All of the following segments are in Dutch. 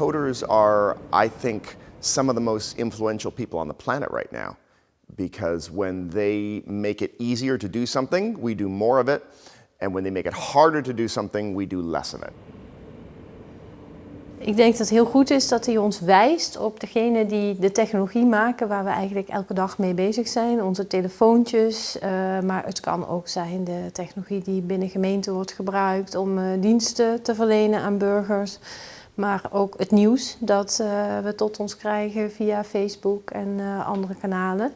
Coders are, I think, some of the most influential people on the planet right now. Because when they make it easier to do something, we do more of it. And when they make it harder to do something, we do less of it. Ik denk dat het heel goed is dat hij ons wijst op degene die de technologie maken waar we eigenlijk elke dag mee bezig zijn. Onze telefoontjes, uh, maar het kan ook zijn de technologie die binnen gemeenten wordt gebruikt om uh, diensten te verlenen aan burgers. Maar ook het nieuws dat uh, we tot ons krijgen via Facebook en andere kanalen.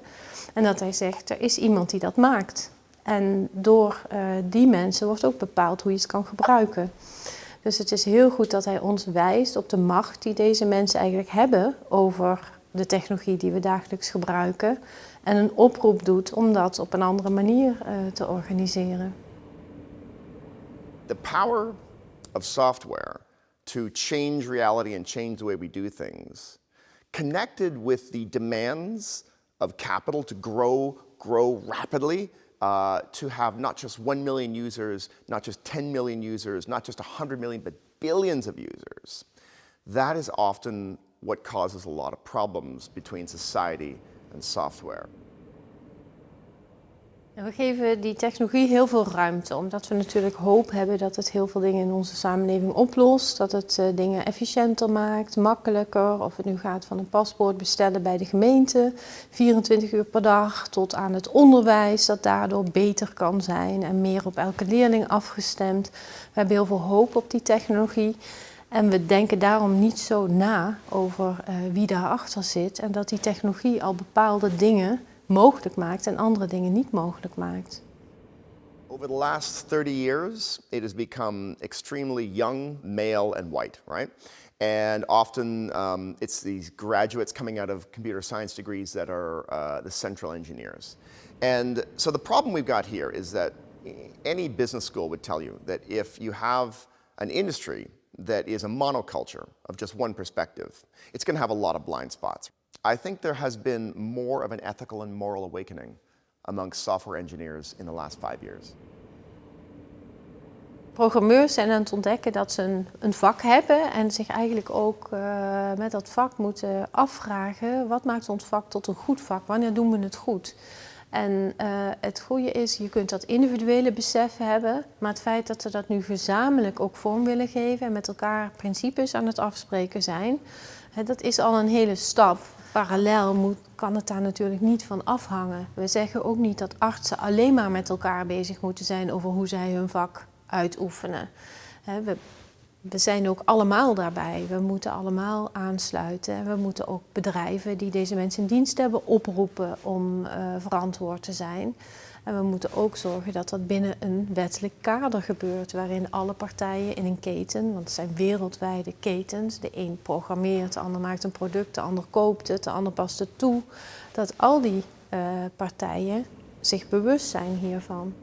En dat hij zegt, er is iemand die dat maakt. En door die mensen wordt ook bepaald hoe je het kan gebruiken. Dus het is heel goed dat hij ons wijst op de macht die deze mensen eigenlijk hebben over de technologie die we dagelijks gebruiken. En een oproep doet om dat op een andere manier te organiseren. The power of software to change reality and change the way we do things, connected with the demands of capital to grow, grow rapidly, uh, to have not just 1 million users, not just 10 million users, not just 100 million, but billions of users, that is often what causes a lot of problems between society and software. We geven die technologie heel veel ruimte, omdat we natuurlijk hoop hebben dat het heel veel dingen in onze samenleving oplost. Dat het uh, dingen efficiënter maakt, makkelijker. Of het nu gaat van een paspoort bestellen bij de gemeente, 24 uur per dag, tot aan het onderwijs dat daardoor beter kan zijn en meer op elke leerling afgestemd. We hebben heel veel hoop op die technologie. En we denken daarom niet zo na over uh, wie daarachter zit en dat die technologie al bepaalde dingen mogelijk maakt en andere dingen niet mogelijk maakt. Over the last 30 years, it has become extremely young, male, and white, right? And often um, it's these graduates coming out of computer science degrees that are uh, the central engineers. And so the problem we've got here is that any business school would tell you that if you have an industry that is a monoculture of just one perspective, it's going to have a lot of blind spots. I think there has been more of an ethical and moral awakening amongst software engineers in the last five years. Programmeurs zijn aan het ontdekken dat ze een, een vak hebben en zich eigenlijk ook uh, met dat vak moeten afvragen wat maakt ons vak tot een goed vak, wanneer doen we het goed. En uh, het goede is, je kunt dat individuele besef hebben, maar het feit dat we dat nu gezamenlijk ook vorm willen geven en met elkaar principes aan het afspreken zijn, hè, dat is al een hele stap. Parallel moet, kan het daar natuurlijk niet van afhangen. We zeggen ook niet dat artsen alleen maar met elkaar bezig moeten zijn over hoe zij hun vak uitoefenen. We, we zijn ook allemaal daarbij. We moeten allemaal aansluiten. En we moeten ook bedrijven die deze mensen in dienst hebben oproepen om uh, verantwoord te zijn. En we moeten ook zorgen dat dat binnen een wettelijk kader gebeurt, waarin alle partijen in een keten, want het zijn wereldwijde ketens, de een programmeert, de ander maakt een product, de ander koopt het, de ander past het toe, dat al die uh, partijen zich bewust zijn hiervan.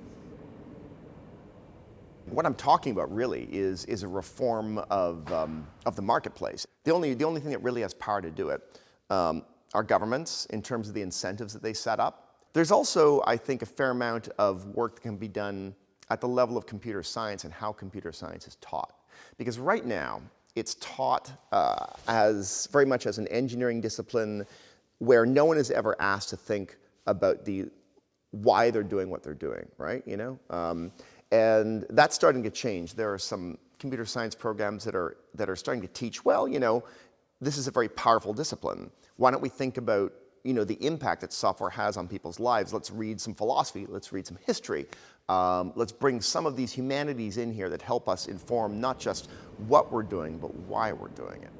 What I'm talking about really is, is a reform of, um, of the marketplace. The only, the only thing that really has power to do it um, are governments in terms of the incentives that they set up. There's also, I think, a fair amount of work that can be done at the level of computer science and how computer science is taught. Because right now, it's taught uh, as very much as an engineering discipline where no one is ever asked to think about the why they're doing what they're doing, right? You know, um, and that's starting to change. There are some computer science programs that are that are starting to teach. Well, you know, this is a very powerful discipline. Why don't we think about you know, the impact that software has on people's lives. Let's read some philosophy, let's read some history. Um, let's bring some of these humanities in here that help us inform not just what we're doing, but why we're doing it.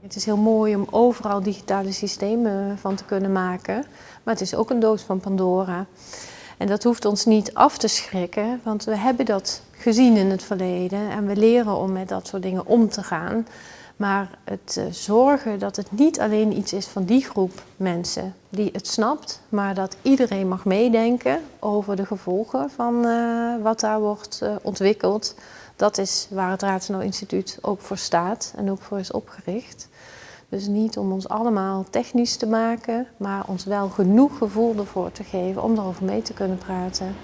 Het is heel mooi om overal digitale systemen van te kunnen maken, maar het is ook een doos van Pandora. En dat hoeft ons niet af te schrikken, want we hebben dat gezien in het verleden en we leren om met dat soort dingen om te gaan. Maar het uh, zorgen dat het niet alleen iets is van die groep mensen die het snapt, maar dat iedereen mag meedenken over de gevolgen van uh, wat daar wordt uh, ontwikkeld. Dat is waar het Raadsenau Instituut ook voor staat en ook voor is opgericht. Dus niet om ons allemaal technisch te maken, maar ons wel genoeg gevoel ervoor te geven om erover mee te kunnen praten.